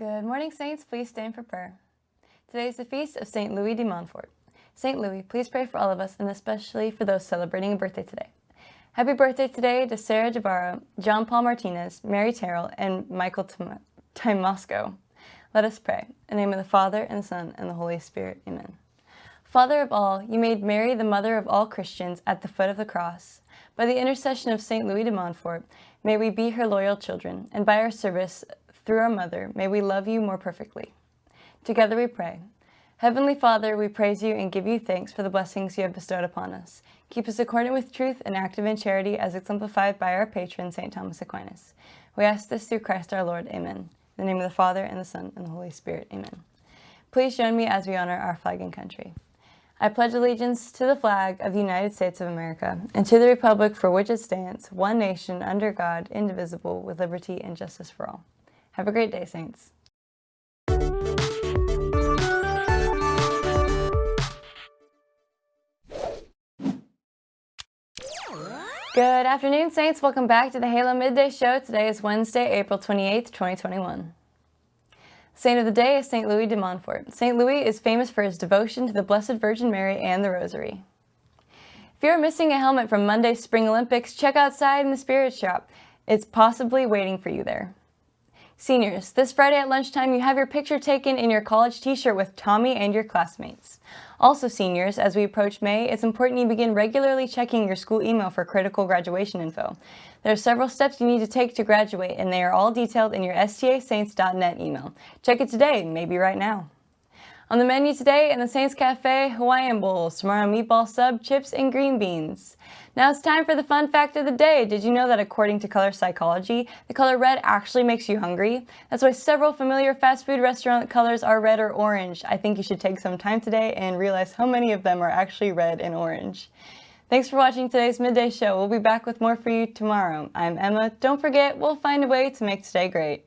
Good morning, Saints. Please stand for prayer. Today is the feast of St. Louis de Montfort. St. Louis, please pray for all of us and especially for those celebrating a birthday today. Happy birthday today to Sarah Jabara, John Paul Martinez, Mary Terrell, and Michael Timosco. Let us pray. In the name of the Father, and the Son, and the Holy Spirit. Amen. Father of all, you made Mary the mother of all Christians at the foot of the cross. By the intercession of St. Louis de Montfort, may we be her loyal children, and by our service through our mother, may we love you more perfectly. Together we pray. Heavenly Father, we praise you and give you thanks for the blessings you have bestowed upon us. Keep us accordant with truth and active in charity as exemplified by our patron, St. Thomas Aquinas. We ask this through Christ our Lord. Amen. In the name of the Father, and the Son, and the Holy Spirit. Amen. Please join me as we honor our flag and country. I pledge allegiance to the flag of the United States of America and to the republic for which it stands, one nation, under God, indivisible, with liberty and justice for all. Have a great day, Saints. Good afternoon, Saints. Welcome back to the Halo Midday Show. Today is Wednesday, April 28th, 2021. Saint of the day is St. Louis de Montfort. St. Louis is famous for his devotion to the Blessed Virgin Mary and the Rosary. If you're missing a helmet from Monday's Spring Olympics, check outside in the Spirit Shop. It's possibly waiting for you there. Seniors, this Friday at lunchtime, you have your picture taken in your college t-shirt with Tommy and your classmates. Also seniors, as we approach May, it's important you begin regularly checking your school email for critical graduation info. There are several steps you need to take to graduate, and they are all detailed in your stasaints.net email. Check it today, maybe right now. On the menu today in the Saints Cafe, Hawaiian bowls, tomorrow meatball sub, chips, and green beans. Now it's time for the fun fact of the day. Did you know that according to color psychology, the color red actually makes you hungry? That's why several familiar fast food restaurant colors are red or orange. I think you should take some time today and realize how many of them are actually red and orange. Thanks for watching today's Midday Show. We'll be back with more for you tomorrow. I'm Emma. Don't forget, we'll find a way to make today great.